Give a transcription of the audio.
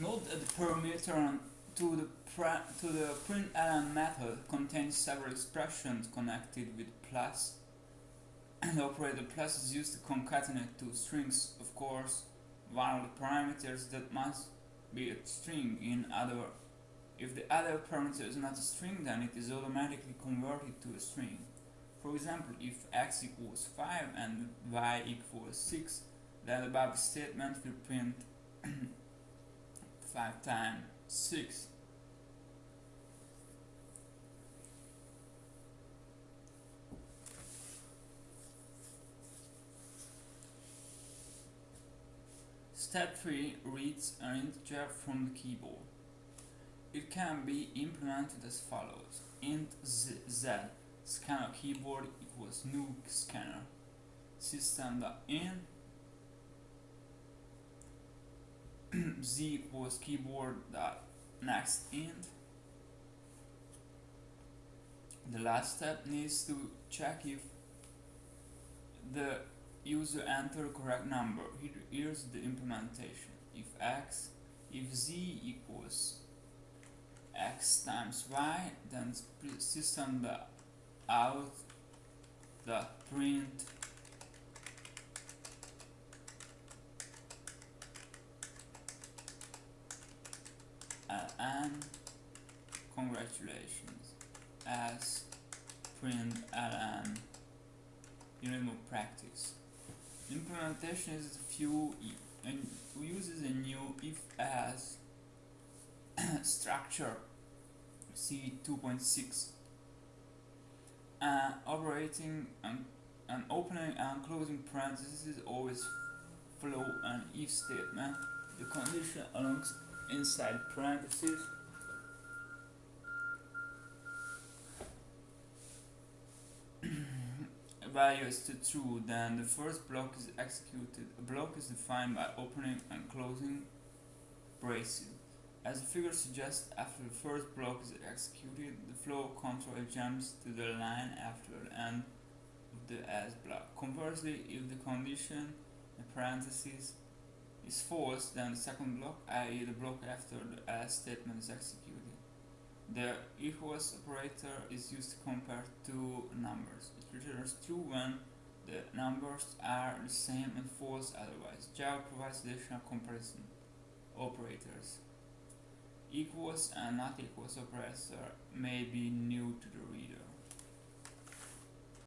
Note that the parameter to the, to the println uh, method contains several expressions connected with plus and the operator plus is used to concatenate two strings, of course, one of the parameters that must be a string in other if the other parameter is not a string then it is automatically converted to a string. For example, if x equals 5 and y equals 6 then the above statement will print 5 times 6 Step 3 reads an integer from the keyboard. It can be implemented as follows. int z, z scanner keyboard equals new scanner system.in z equals keyboard dot next int the last step needs to check if the user enter correct number. here's the implementation. If x, if z equals x times y, then system the out the print and congratulations. As print ln unit more practice. Implementation is few and uses a new if as structure C 2.6 uh, operating and, and opening and closing parentheses always follow an if statement. The condition belongs inside parentheses value is to true, then the first block is executed. A block is defined by opening and closing braces. As the figure suggests, after the first block is executed, the flow control jumps to the line after the end of the s block. Conversely, if the condition in parentheses is false, then the second block, i.e. the block after the else statement is executed. The equals operator is used to compare two numbers. It returns true when the numbers are the same and false otherwise. Java provides additional comparison operators. Equals and not equals operator may be new to the